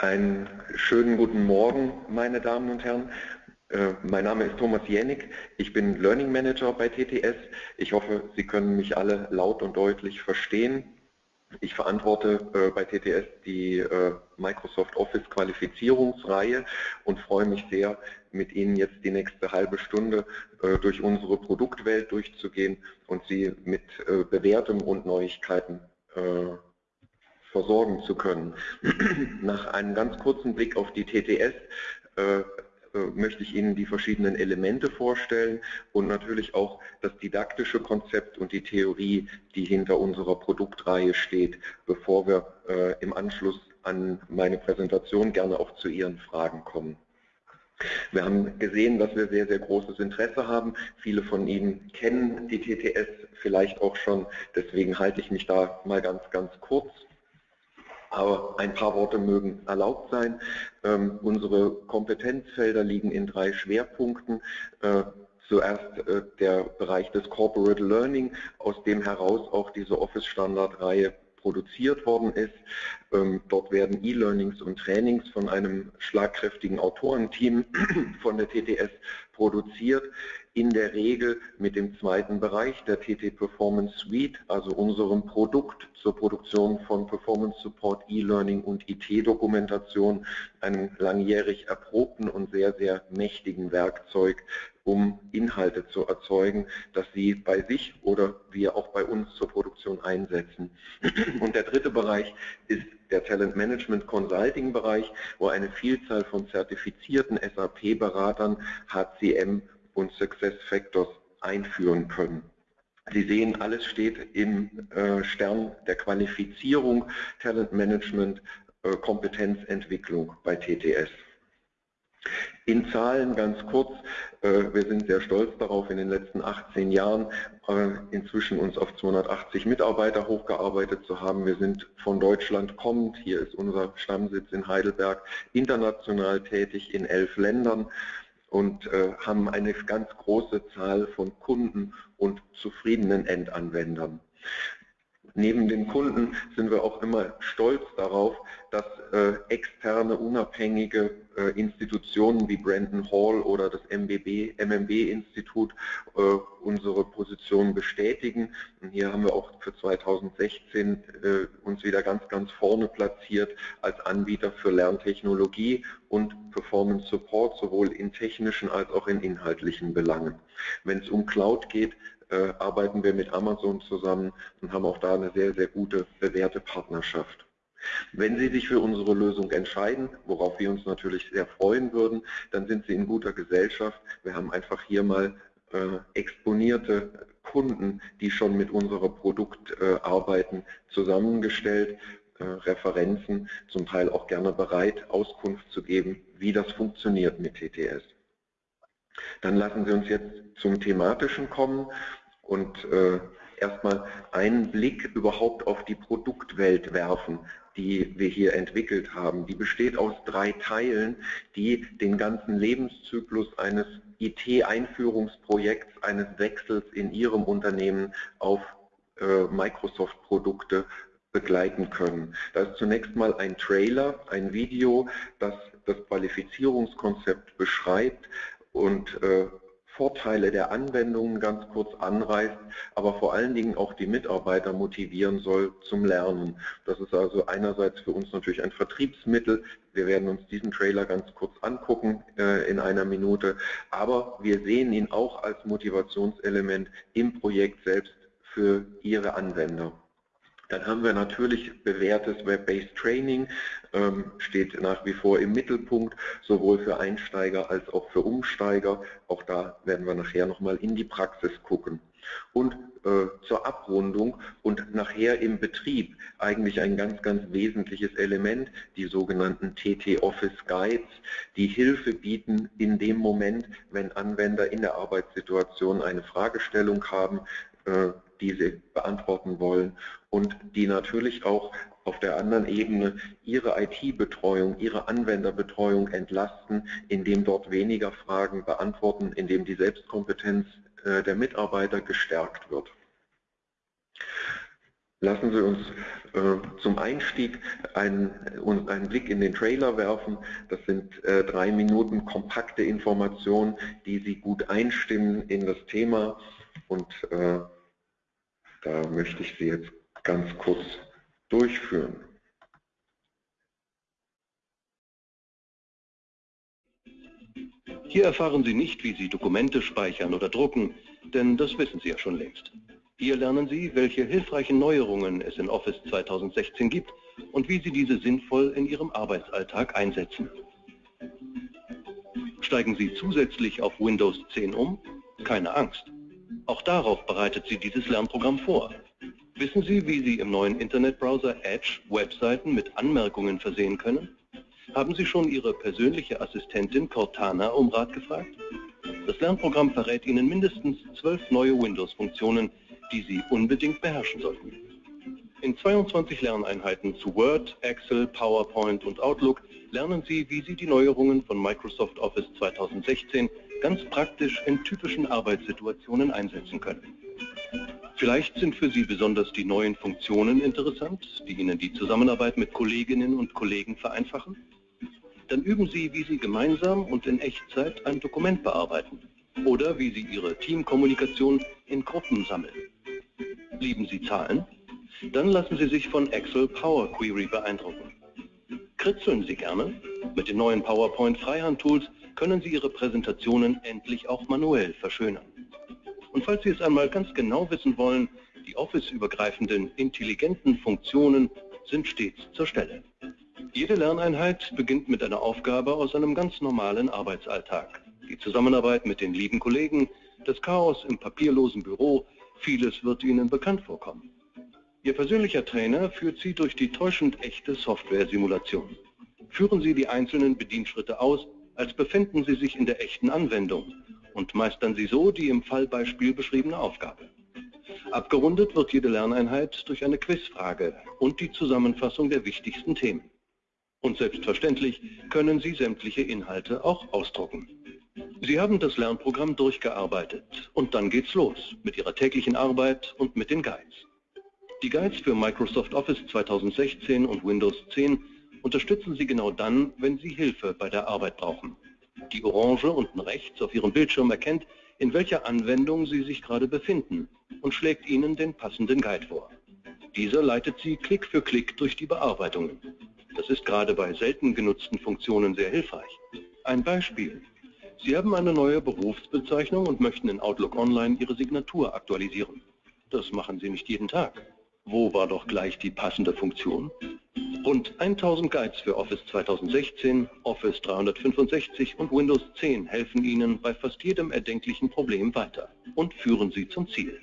Einen schönen guten Morgen, meine Damen und Herren. Äh, mein Name ist Thomas Jänig. Ich bin Learning Manager bei TTS. Ich hoffe, Sie können mich alle laut und deutlich verstehen. Ich verantworte äh, bei TTS die äh, Microsoft Office Qualifizierungsreihe und freue mich sehr, mit Ihnen jetzt die nächste halbe Stunde durch unsere Produktwelt durchzugehen und Sie mit Bewährtem und Neuigkeiten versorgen zu können. Nach einem ganz kurzen Blick auf die TTS äh, äh, möchte ich Ihnen die verschiedenen Elemente vorstellen und natürlich auch das didaktische Konzept und die Theorie, die hinter unserer Produktreihe steht, bevor wir äh, im Anschluss an meine Präsentation gerne auch zu Ihren Fragen kommen. Wir haben gesehen, dass wir sehr, sehr großes Interesse haben. Viele von Ihnen kennen die TTS vielleicht auch schon, deswegen halte ich mich da mal ganz, ganz kurz aber ein paar Worte mögen erlaubt sein. Ähm, unsere Kompetenzfelder liegen in drei Schwerpunkten. Äh, zuerst äh, der Bereich des Corporate Learning, aus dem heraus auch diese Office-Standard-Reihe produziert worden ist. Ähm, dort werden E-Learnings und Trainings von einem schlagkräftigen Autorenteam von der TTS produziert in der Regel mit dem zweiten Bereich der TT Performance Suite, also unserem Produkt zur Produktion von Performance Support, E-Learning und IT-Dokumentation, einem langjährig erprobten und sehr, sehr mächtigen Werkzeug, um Inhalte zu erzeugen, dass Sie bei sich oder wir auch bei uns zur Produktion einsetzen. Und der dritte Bereich ist der Talent Management Consulting Bereich, wo eine Vielzahl von zertifizierten SAP-Beratern HCM und Success Factors einführen können. Sie sehen, alles steht im äh, Stern der Qualifizierung, Talent Management, äh, Kompetenzentwicklung bei TTS. In Zahlen ganz kurz, äh, wir sind sehr stolz darauf, in den letzten 18 Jahren inzwischen uns auf 280 Mitarbeiter hochgearbeitet zu haben. Wir sind von Deutschland kommend, hier ist unser Stammsitz in Heidelberg, international tätig in elf Ländern und äh, haben eine ganz große Zahl von Kunden und zufriedenen Endanwendern. Neben den Kunden sind wir auch immer stolz darauf, dass äh, externe, unabhängige äh, Institutionen wie Brandon Hall oder das MBB, MMB-Institut äh, unsere Position bestätigen. Und hier haben wir auch für 2016 äh, uns wieder ganz, ganz vorne platziert als Anbieter für Lerntechnologie und Performance Support, sowohl in technischen als auch in inhaltlichen Belangen. Wenn es um Cloud geht, äh, arbeiten wir mit Amazon zusammen und haben auch da eine sehr, sehr gute bewährte Partnerschaft. Wenn Sie sich für unsere Lösung entscheiden, worauf wir uns natürlich sehr freuen würden, dann sind Sie in guter Gesellschaft. Wir haben einfach hier mal äh, exponierte Kunden, die schon mit unserem Produkt äh, zusammengestellt, äh, Referenzen, zum Teil auch gerne bereit, Auskunft zu geben, wie das funktioniert mit TTS. Dann lassen Sie uns jetzt zum Thematischen kommen und äh, erstmal einen Blick überhaupt auf die Produktwelt werfen, die wir hier entwickelt haben. Die besteht aus drei Teilen, die den ganzen Lebenszyklus eines IT-Einführungsprojekts, eines Wechsels in Ihrem Unternehmen auf äh, Microsoft-Produkte begleiten können. Da ist zunächst mal ein Trailer, ein Video, das das Qualifizierungskonzept beschreibt und äh, Vorteile der Anwendungen ganz kurz anreißt, aber vor allen Dingen auch die Mitarbeiter motivieren soll zum Lernen. Das ist also einerseits für uns natürlich ein Vertriebsmittel. Wir werden uns diesen Trailer ganz kurz angucken äh, in einer Minute, aber wir sehen ihn auch als Motivationselement im Projekt selbst für Ihre Anwender. Dann haben wir natürlich bewährtes Web-Based Training, ähm, steht nach wie vor im Mittelpunkt, sowohl für Einsteiger als auch für Umsteiger. Auch da werden wir nachher nochmal in die Praxis gucken. Und äh, zur Abrundung und nachher im Betrieb eigentlich ein ganz, ganz wesentliches Element, die sogenannten TT Office Guides, die Hilfe bieten in dem Moment, wenn Anwender in der Arbeitssituation eine Fragestellung haben, äh, die sie beantworten wollen und die natürlich auch auf der anderen Ebene ihre IT-Betreuung, ihre Anwenderbetreuung entlasten, indem dort weniger Fragen beantworten, indem die Selbstkompetenz äh, der Mitarbeiter gestärkt wird. Lassen Sie uns äh, zum Einstieg einen, einen, Blick in den Trailer werfen. Das sind äh, drei Minuten kompakte Informationen, die Sie gut einstimmen in das Thema. Und äh, da möchte ich Sie jetzt ganz kurz durchführen. Hier erfahren Sie nicht, wie Sie Dokumente speichern oder drucken, denn das wissen Sie ja schon längst. Hier lernen Sie, welche hilfreichen Neuerungen es in Office 2016 gibt und wie Sie diese sinnvoll in Ihrem Arbeitsalltag einsetzen. Steigen Sie zusätzlich auf Windows 10 um? Keine Angst. Auch darauf bereitet Sie dieses Lernprogramm vor. Wissen Sie, wie Sie im neuen Internetbrowser Edge Webseiten mit Anmerkungen versehen können? Haben Sie schon Ihre persönliche Assistentin Cortana um Rat gefragt? Das Lernprogramm verrät Ihnen mindestens zwölf neue Windows-Funktionen, die Sie unbedingt beherrschen sollten. In 22 Lerneinheiten zu Word, Excel, PowerPoint und Outlook lernen Sie, wie Sie die Neuerungen von Microsoft Office 2016 ganz praktisch in typischen Arbeitssituationen einsetzen können. Vielleicht sind für Sie besonders die neuen Funktionen interessant, die Ihnen die Zusammenarbeit mit Kolleginnen und Kollegen vereinfachen. Dann üben Sie, wie Sie gemeinsam und in Echtzeit ein Dokument bearbeiten oder wie Sie Ihre Teamkommunikation in Gruppen sammeln. Lieben Sie Zahlen? Dann lassen Sie sich von Excel Power Query beeindrucken. Kritzeln Sie gerne? Mit den neuen PowerPoint Freihand-Tools können Sie Ihre Präsentationen endlich auch manuell verschönern. Und falls Sie es einmal ganz genau wissen wollen, die Office-übergreifenden intelligenten Funktionen sind stets zur Stelle. Jede Lerneinheit beginnt mit einer Aufgabe aus einem ganz normalen Arbeitsalltag. Die Zusammenarbeit mit den lieben Kollegen, das Chaos im papierlosen Büro, Vieles wird Ihnen bekannt vorkommen. Ihr persönlicher Trainer führt Sie durch die täuschend echte Software-Simulation. Führen Sie die einzelnen Bedienschritte aus, als befänden Sie sich in der echten Anwendung und meistern Sie so die im Fallbeispiel beschriebene Aufgabe. Abgerundet wird jede Lerneinheit durch eine Quizfrage und die Zusammenfassung der wichtigsten Themen. Und selbstverständlich können Sie sämtliche Inhalte auch ausdrucken. Sie haben das Lernprogramm durchgearbeitet und dann geht's los mit Ihrer täglichen Arbeit und mit den Guides. Die Guides für Microsoft Office 2016 und Windows 10 unterstützen Sie genau dann, wenn Sie Hilfe bei der Arbeit brauchen. Die Orange unten rechts auf Ihrem Bildschirm erkennt, in welcher Anwendung Sie sich gerade befinden und schlägt Ihnen den passenden Guide vor. Dieser leitet Sie Klick für Klick durch die Bearbeitungen. Das ist gerade bei selten genutzten Funktionen sehr hilfreich. Ein Beispiel. Sie haben eine neue Berufsbezeichnung und möchten in Outlook Online Ihre Signatur aktualisieren. Das machen Sie nicht jeden Tag. Wo war doch gleich die passende Funktion? Rund 1000 Guides für Office 2016, Office 365 und Windows 10 helfen Ihnen bei fast jedem erdenklichen Problem weiter und führen Sie zum Ziel.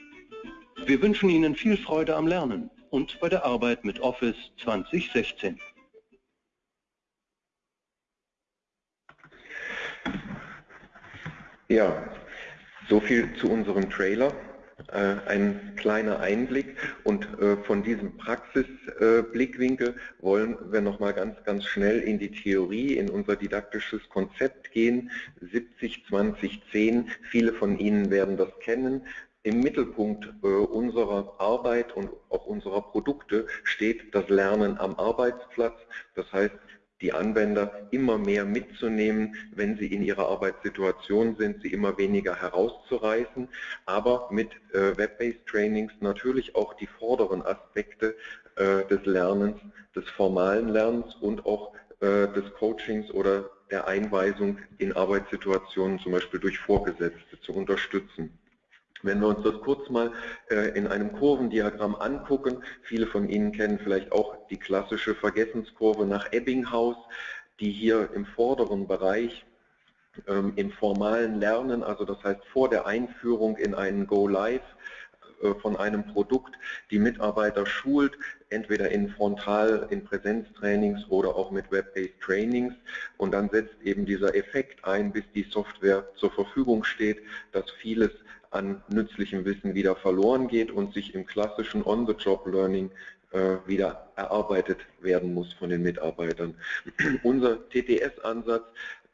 Wir wünschen Ihnen viel Freude am Lernen und bei der Arbeit mit Office 2016. Ja, so viel zu unserem Trailer. Äh, ein kleiner Einblick und äh, von diesem Praxisblickwinkel äh, wollen wir nochmal ganz, ganz schnell in die Theorie, in unser didaktisches Konzept gehen. 70, 20, 10, viele von Ihnen werden das kennen. Im Mittelpunkt unserer Arbeit und auch unserer Produkte steht das Lernen am Arbeitsplatz. Das heißt, die Anwender immer mehr mitzunehmen, wenn sie in ihrer Arbeitssituation sind, sie immer weniger herauszureißen, aber mit äh, Web-Based Trainings natürlich auch die vorderen Aspekte äh, des Lernens, des formalen Lernens und auch äh, des Coachings oder der Einweisung in Arbeitssituationen, zum Beispiel durch Vorgesetzte, zu unterstützen. Wenn wir uns das kurz mal äh, in einem Kurvendiagramm angucken, viele von Ihnen kennen vielleicht auch die klassische Vergessenskurve nach Ebbinghaus, die hier im vorderen Bereich ähm, im formalen Lernen, also das heißt vor der Einführung in einen Go Live äh, von einem Produkt, die Mitarbeiter schult, entweder in Frontal, in Präsenztrainings oder auch mit Web-Based Trainings und dann setzt eben dieser Effekt ein, bis die Software zur Verfügung steht, dass vieles an nützlichem Wissen wieder verloren geht und sich im klassischen On-the-Job-Learning äh, wieder erarbeitet werden muss von den Mitarbeitern. Unser TTS-Ansatz äh,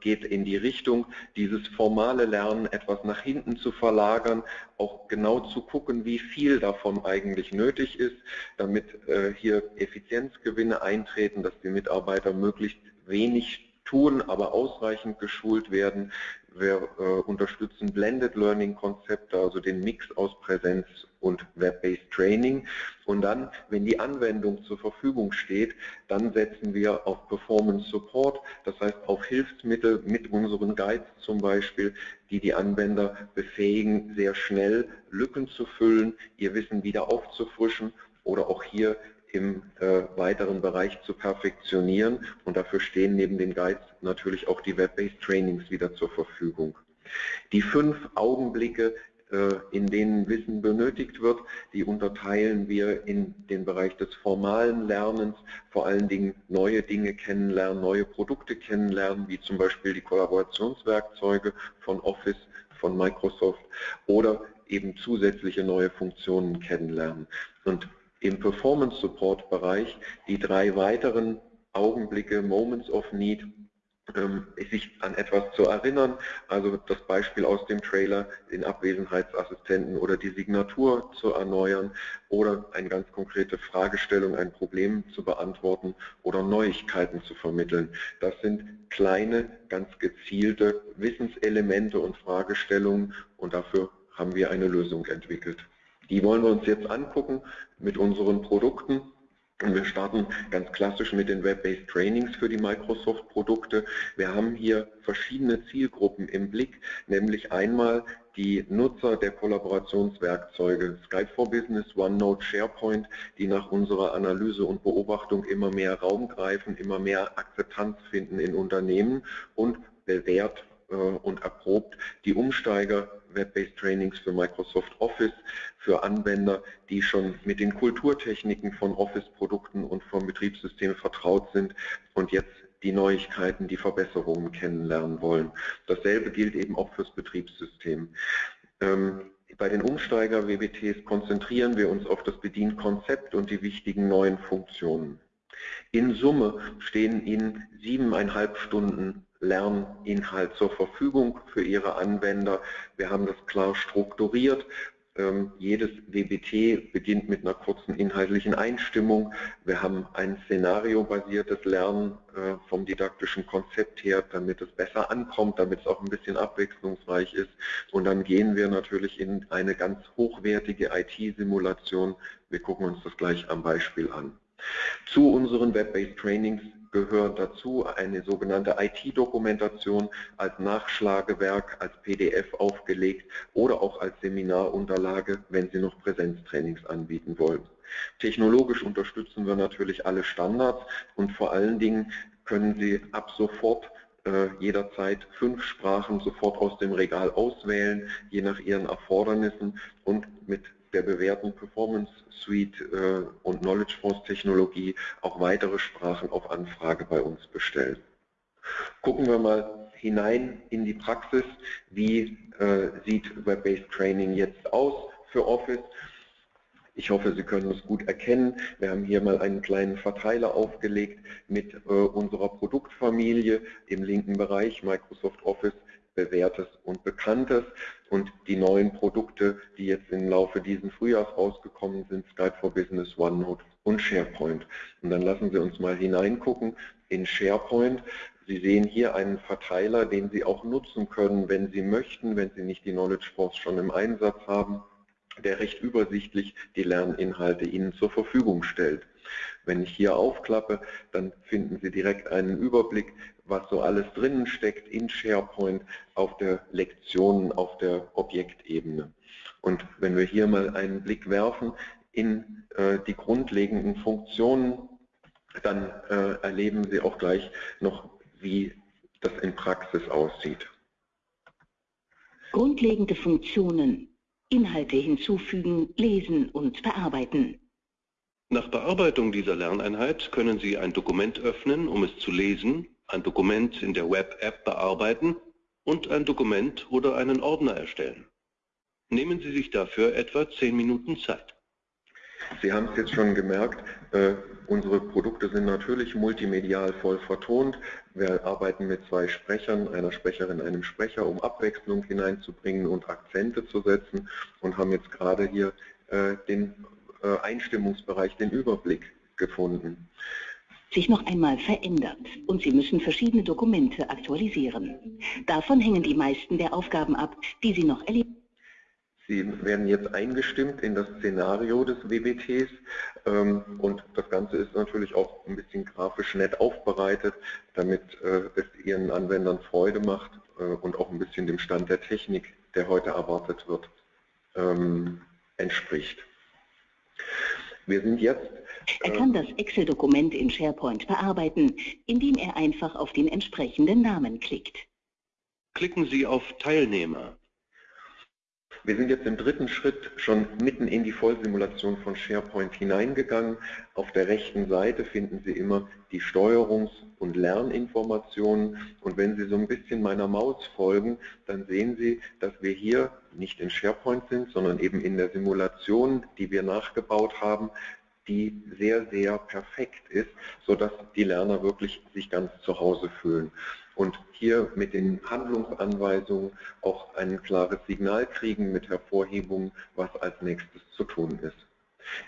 geht in die Richtung, dieses formale Lernen etwas nach hinten zu verlagern, auch genau zu gucken, wie viel davon eigentlich nötig ist, damit äh, hier Effizienzgewinne eintreten, dass die Mitarbeiter möglichst wenig tun, aber ausreichend geschult werden. Wir äh, unterstützen Blended Learning Konzepte, also den Mix aus Präsenz und Web-Based Training. Und dann, wenn die Anwendung zur Verfügung steht, dann setzen wir auf Performance Support, das heißt auf Hilfsmittel mit unseren Guides zum Beispiel, die die Anwender befähigen, sehr schnell Lücken zu füllen, ihr Wissen wieder aufzufrischen oder auch hier im äh, weiteren Bereich zu perfektionieren. Und dafür stehen neben den Guides natürlich auch die Web-Based Trainings wieder zur Verfügung. Die fünf Augenblicke, äh, in denen Wissen benötigt wird, die unterteilen wir in den Bereich des formalen Lernens, vor allen Dingen neue Dinge kennenlernen, neue Produkte kennenlernen, wie zum Beispiel die Kollaborationswerkzeuge von Office, von Microsoft oder eben zusätzliche neue Funktionen kennenlernen. Und im Performance Support Bereich die drei weiteren Augenblicke, Moments of Need, ähm, sich an etwas zu erinnern, also das Beispiel aus dem Trailer, den Abwesenheitsassistenten oder die Signatur zu erneuern oder eine ganz konkrete Fragestellung, ein Problem zu beantworten oder Neuigkeiten zu vermitteln. Das sind kleine, ganz gezielte Wissenselemente und Fragestellungen und dafür haben wir eine Lösung entwickelt. Die wollen wir uns jetzt angucken mit unseren Produkten. Und wir starten ganz klassisch mit den Web-Based Trainings für die Microsoft-Produkte. Wir haben hier verschiedene Zielgruppen im Blick, nämlich einmal die Nutzer der Kollaborationswerkzeuge Skype for Business, OneNote, SharePoint, die nach unserer Analyse und Beobachtung immer mehr Raum greifen, immer mehr Akzeptanz finden in Unternehmen und bewährt äh, und erprobt die Umsteiger Web-Based Trainings für Microsoft Office, für Anwender, die schon mit den Kulturtechniken von Office-Produkten und vom Betriebssystem vertraut sind und jetzt die Neuigkeiten, die Verbesserungen kennenlernen wollen. Dasselbe gilt eben auch fürs Betriebssystem. Ähm, bei den Umsteiger-WBTs konzentrieren wir uns auf das Bedienkonzept und die wichtigen neuen Funktionen. In Summe stehen Ihnen siebeneinhalb Stunden Lerninhalt zur Verfügung für Ihre Anwender. Wir haben das klar strukturiert. Ähm, jedes WBT beginnt mit einer kurzen inhaltlichen Einstimmung. Wir haben ein szenariobasiertes Lernen äh, vom didaktischen Konzept her, damit es besser ankommt, damit es auch ein bisschen abwechslungsreich ist. Und dann gehen wir natürlich in eine ganz hochwertige IT-Simulation. Wir gucken uns das gleich am Beispiel an. Zu unseren Web-Based Trainings gehört dazu eine sogenannte IT-Dokumentation als Nachschlagewerk, als PDF aufgelegt oder auch als Seminarunterlage, wenn Sie noch Präsenztrainings anbieten wollen. Technologisch unterstützen wir natürlich alle Standards und vor allen Dingen können Sie ab sofort äh, jederzeit fünf Sprachen sofort aus dem Regal auswählen, je nach Ihren Erfordernissen und mit der bewährten Performance Suite äh, und Knowledge Force Technologie auch weitere Sprachen auf Anfrage bei uns bestellen. Gucken wir mal hinein in die Praxis, wie äh, sieht Web-Based Training jetzt aus für Office. Ich hoffe, Sie können es gut erkennen. Wir haben hier mal einen kleinen Verteiler aufgelegt mit äh, unserer Produktfamilie im linken Bereich Microsoft Office bewährtes und bekanntes und die neuen Produkte, die jetzt im Laufe dieses Frühjahrs rausgekommen sind, Skype for Business, OneNote und SharePoint. Und dann lassen Sie uns mal hineingucken in SharePoint. Sie sehen hier einen Verteiler, den Sie auch nutzen können, wenn Sie möchten, wenn Sie nicht die Knowledge Force schon im Einsatz haben, der recht übersichtlich die Lerninhalte Ihnen zur Verfügung stellt. Wenn ich hier aufklappe, dann finden Sie direkt einen Überblick, was so alles drinnen steckt in SharePoint auf der Lektionen, auf der Objektebene. Und wenn wir hier mal einen Blick werfen in äh, die grundlegenden Funktionen, dann äh, erleben Sie auch gleich noch, wie das in Praxis aussieht. Grundlegende Funktionen. Inhalte hinzufügen, lesen und bearbeiten. Nach Bearbeitung dieser Lerneinheit können Sie ein Dokument öffnen, um es zu lesen, ein Dokument in der Web-App bearbeiten und ein Dokument oder einen Ordner erstellen. Nehmen Sie sich dafür etwa 10 Minuten Zeit. Sie haben es jetzt schon gemerkt, äh, unsere Produkte sind natürlich multimedial voll vertont. Wir arbeiten mit zwei Sprechern, einer Sprecherin, einem Sprecher, um Abwechslung hineinzubringen und Akzente zu setzen und haben jetzt gerade hier äh, den Einstimmungsbereich, den Überblick gefunden. Sich noch einmal verändert und Sie müssen verschiedene Dokumente aktualisieren. Davon hängen die meisten der Aufgaben ab, die Sie noch erleben. Sie werden jetzt eingestimmt in das Szenario des WBTs ähm, und das Ganze ist natürlich auch ein bisschen grafisch nett aufbereitet, damit äh, es Ihren Anwendern Freude macht äh, und auch ein bisschen dem Stand der Technik, der heute erwartet wird, ähm, entspricht. Wir sind jetzt er kann das Excel-Dokument in SharePoint bearbeiten, indem er einfach auf den entsprechenden Namen klickt. Klicken Sie auf Teilnehmer. Wir sind jetzt im dritten Schritt schon mitten in die Vollsimulation von SharePoint hineingegangen. Auf der rechten Seite finden Sie immer die Steuerungs- und Lerninformationen. Und wenn Sie so ein bisschen meiner Maus folgen, dann sehen Sie, dass wir hier nicht in SharePoint sind, sondern eben in der Simulation, die wir nachgebaut haben, die sehr, sehr perfekt ist, sodass die Lerner wirklich sich ganz zu Hause fühlen. Und hier mit den Handlungsanweisungen auch ein klares Signal kriegen mit Hervorhebungen, was als nächstes zu tun ist.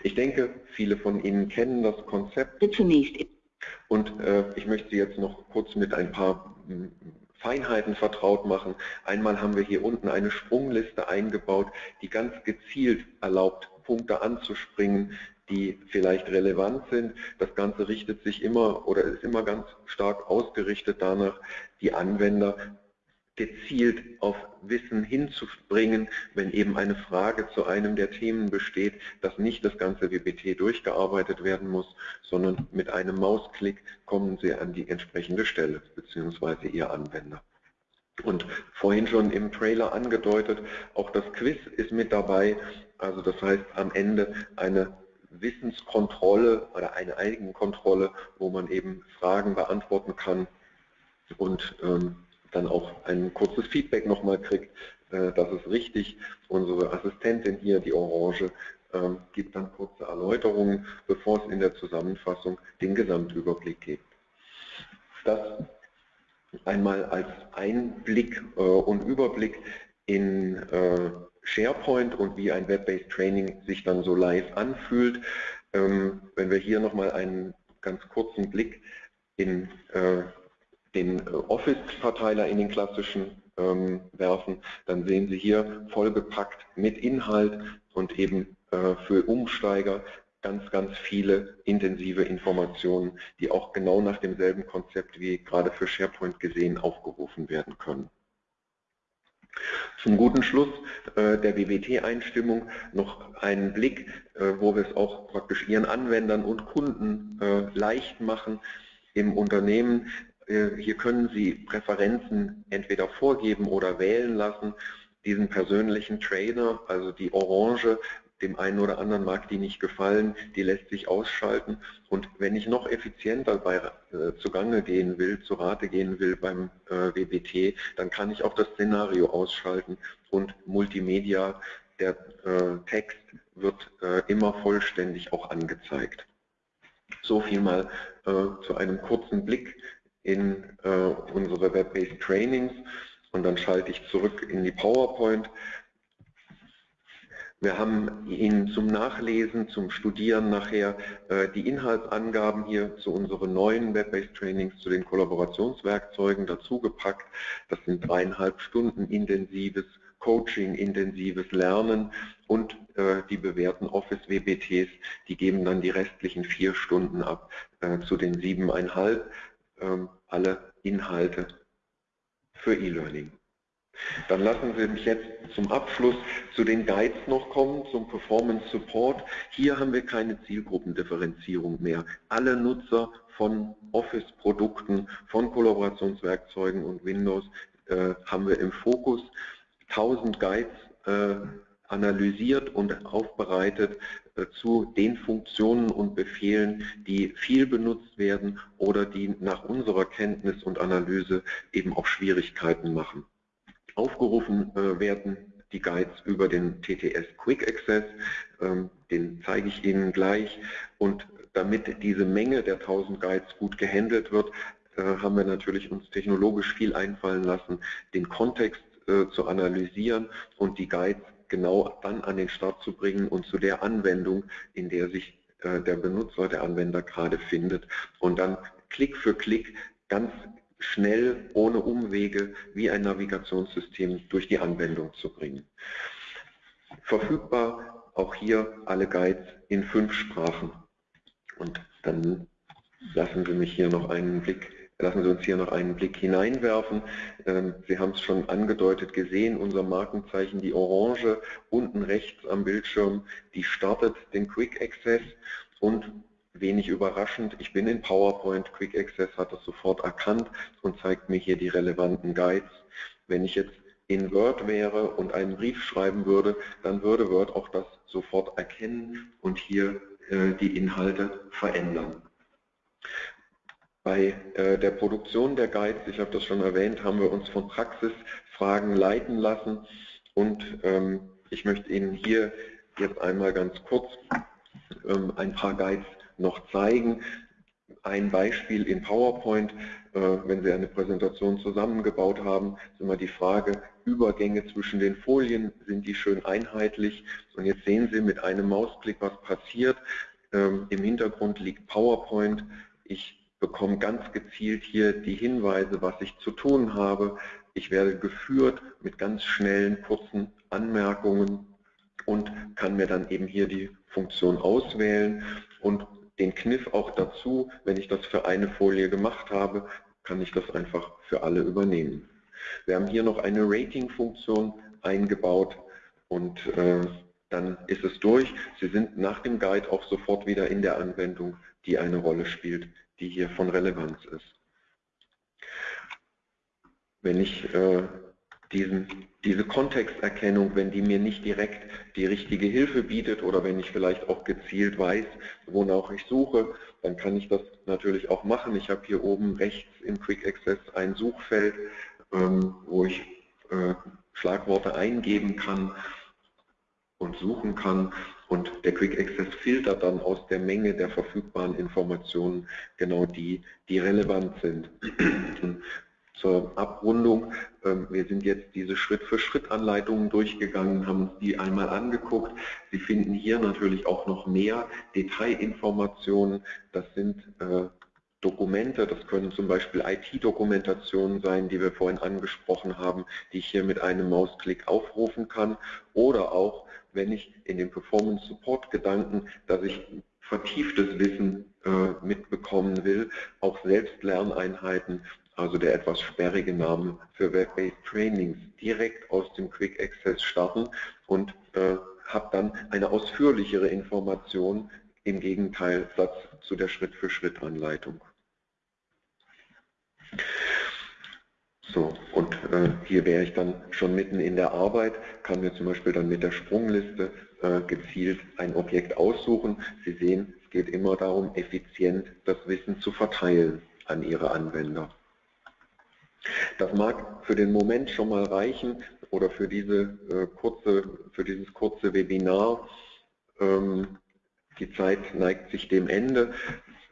Ich denke, viele von Ihnen kennen das Konzept. Zunächst. Und äh, ich möchte Sie jetzt noch kurz mit ein paar hm, Feinheiten vertraut machen. Einmal haben wir hier unten eine Sprungliste eingebaut, die ganz gezielt erlaubt, Punkte anzuspringen, die vielleicht relevant sind. Das Ganze richtet sich immer oder ist immer ganz stark ausgerichtet danach, die Anwender gezielt auf Wissen hinzubringen, wenn eben eine Frage zu einem der Themen besteht, dass nicht das ganze WBT durchgearbeitet werden muss, sondern mit einem Mausklick kommen Sie an die entsprechende Stelle, beziehungsweise Ihr Anwender. Und vorhin schon im Trailer angedeutet, auch das Quiz ist mit dabei, also das heißt am Ende eine Wissenskontrolle oder eine Eigenkontrolle, wo man eben Fragen beantworten kann und ähm, dann auch ein kurzes Feedback nochmal kriegt, äh, das ist richtig. Unsere Assistentin hier, die Orange, äh, gibt dann kurze Erläuterungen, bevor es in der Zusammenfassung den Gesamtüberblick gibt. Das einmal als Einblick äh, und Überblick in äh, SharePoint und wie ein Web-Based Training sich dann so live anfühlt. Ähm, wenn wir hier nochmal einen ganz kurzen Blick in äh, den äh, Office-Verteiler in den klassischen ähm, werfen, dann sehen Sie hier vollgepackt mit Inhalt und eben äh, für Umsteiger ganz, ganz viele intensive Informationen, die auch genau nach demselben Konzept wie gerade für SharePoint gesehen aufgerufen werden können. Zum guten Schluss äh, der WBT-Einstimmung noch einen Blick, äh, wo wir es auch praktisch Ihren Anwendern und Kunden äh, leicht machen im Unternehmen. Äh, hier können Sie Präferenzen entweder vorgeben oder wählen lassen. Diesen persönlichen Trainer, also die Orange, dem einen oder anderen mag die nicht gefallen, die lässt sich ausschalten. Und wenn ich noch effizienter bei, äh, zugange gehen will, zu Rate gehen will beim äh, WBT, dann kann ich auch das Szenario ausschalten und Multimedia, der äh, Text wird äh, immer vollständig auch angezeigt. So viel mal äh, zu einem kurzen Blick in äh, unsere Web-Based Trainings und dann schalte ich zurück in die PowerPoint. Wir haben Ihnen zum Nachlesen, zum Studieren nachher äh, die Inhaltsangaben hier zu unseren neuen Web-Based Trainings, zu den Kollaborationswerkzeugen dazugepackt. Das sind dreieinhalb Stunden intensives Coaching, intensives Lernen und äh, die bewährten Office-WBTs, die geben dann die restlichen vier Stunden ab äh, zu den siebeneinhalb, ähm, alle Inhalte für E-Learning. Dann lassen Sie mich jetzt zum Abschluss zu den Guides noch kommen, zum Performance Support. Hier haben wir keine Zielgruppendifferenzierung mehr. Alle Nutzer von Office-Produkten, von Kollaborationswerkzeugen und Windows äh, haben wir im Fokus. 1000 Guides äh, analysiert und aufbereitet äh, zu den Funktionen und Befehlen, die viel benutzt werden oder die nach unserer Kenntnis und Analyse eben auch Schwierigkeiten machen aufgerufen äh, werden die Guides über den TTS Quick Access, ähm, den zeige ich Ihnen gleich. Und damit diese Menge der 1000 Guides gut gehandelt wird, äh, haben wir natürlich uns technologisch viel einfallen lassen, den Kontext äh, zu analysieren und die Guides genau dann an den Start zu bringen und zu der Anwendung, in der sich der Benutzer, der Anwender gerade findet und dann Klick für Klick ganz schnell, ohne Umwege, wie ein Navigationssystem durch die Anwendung zu bringen. Verfügbar auch hier alle Guides in fünf Sprachen. Und dann lassen Sie mich hier noch einen Blick Lassen Sie uns hier noch einen Blick hineinwerfen. Ähm, Sie haben es schon angedeutet gesehen, unser Markenzeichen, die Orange, unten rechts am Bildschirm, die startet den Quick Access und wenig überraschend, ich bin in PowerPoint, Quick Access hat das sofort erkannt und zeigt mir hier die relevanten Guides. Wenn ich jetzt in Word wäre und einen Brief schreiben würde, dann würde Word auch das sofort erkennen und hier äh, die Inhalte verändern. Bei äh, der Produktion der Guides, ich habe das schon erwähnt, haben wir uns von Praxisfragen leiten lassen und ähm, ich möchte Ihnen hier jetzt einmal ganz kurz ähm, ein paar Guides noch zeigen. Ein Beispiel in PowerPoint, äh, wenn Sie eine Präsentation zusammengebaut haben, ist immer die Frage, Übergänge zwischen den Folien, sind die schön einheitlich? Und jetzt sehen Sie mit einem Mausklick, was passiert. Ähm, Im Hintergrund liegt PowerPoint. Ich bekomme ganz gezielt hier die Hinweise, was ich zu tun habe. Ich werde geführt mit ganz schnellen, kurzen Anmerkungen und kann mir dann eben hier die Funktion auswählen und den Kniff auch dazu, wenn ich das für eine Folie gemacht habe, kann ich das einfach für alle übernehmen. Wir haben hier noch eine Rating-Funktion eingebaut und äh, dann ist es durch. Sie sind nach dem Guide auch sofort wieder in der Anwendung, die eine Rolle spielt die hier von Relevanz ist. Wenn ich äh, diesen, diese Kontexterkennung, wenn die mir nicht direkt die richtige Hilfe bietet oder wenn ich vielleicht auch gezielt weiß, wonach ich suche, dann kann ich das natürlich auch machen. Ich habe hier oben rechts im Quick Access ein Suchfeld, ähm, wo ich äh, Schlagworte eingeben kann und suchen kann und der Quick Access filtert dann aus der Menge der verfügbaren Informationen genau die, die relevant sind. Zur Abrundung, wir sind jetzt diese Schritt-für-Schritt-Anleitungen durchgegangen, haben uns die einmal angeguckt. Sie finden hier natürlich auch noch mehr Detailinformationen. Das sind äh, Dokumente, das können zum Beispiel IT-Dokumentationen sein, die wir vorhin angesprochen haben, die ich hier mit einem Mausklick aufrufen kann oder auch wenn ich in den Performance Support Gedanken, dass ich vertieftes Wissen äh, mitbekommen will, auch Selbstlerneinheiten, also der etwas sperrige Name für Web-Based Trainings, direkt aus dem Quick Access starten und äh, habe dann eine ausführlichere Information im Gegenteilsatz zu der Schritt-für-Schritt-Anleitung. So, und äh, hier wäre ich dann schon mitten in der Arbeit, kann mir zum Beispiel dann mit der Sprungliste äh, gezielt ein Objekt aussuchen. Sie sehen, es geht immer darum, effizient das Wissen zu verteilen an Ihre Anwender. Das mag für den Moment schon mal reichen oder für, diese, äh, kurze, für dieses kurze Webinar. Ähm, die Zeit neigt sich dem Ende.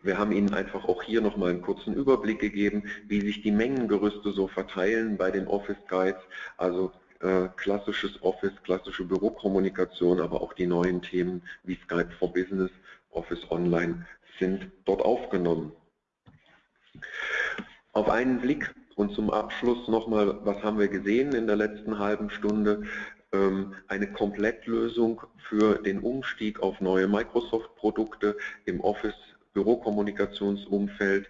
Wir haben Ihnen einfach auch hier nochmal einen kurzen Überblick gegeben, wie sich die Mengengerüste so verteilen bei den Office Guides, also äh, klassisches Office, klassische Bürokommunikation, aber auch die neuen Themen wie Skype for Business, Office Online sind dort aufgenommen. Auf einen Blick und zum Abschluss nochmal, was haben wir gesehen in der letzten halben Stunde? Ähm, eine Komplettlösung für den Umstieg auf neue Microsoft-Produkte im Office Bürokommunikationsumfeld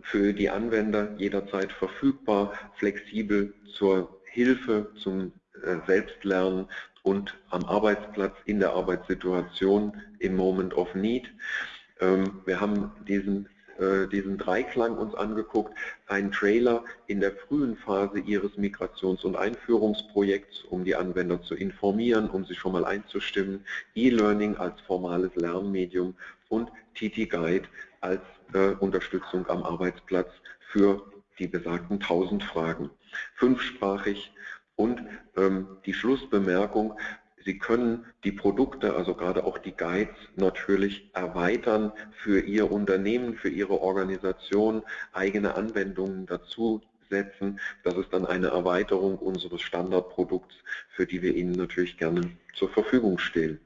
für die Anwender jederzeit verfügbar, flexibel zur Hilfe, zum äh, Selbstlernen und am Arbeitsplatz, in der Arbeitssituation im Moment of Need. Ähm, wir haben diesen diesen Dreiklang uns angeguckt, einen Trailer in der frühen Phase Ihres Migrations- und Einführungsprojekts, um die Anwender zu informieren, um sie schon mal einzustimmen, E-Learning als formales Lernmedium und TT Guide als äh, Unterstützung am Arbeitsplatz für die besagten 1000 Fragen. Fünfsprachig Und ähm, die Schlussbemerkung, Sie können die Produkte, also gerade auch die Guides, natürlich erweitern für Ihr Unternehmen, für Ihre Organisation, eigene Anwendungen dazu setzen. Das ist dann eine Erweiterung unseres Standardprodukts, für die wir Ihnen natürlich gerne zur Verfügung stellen.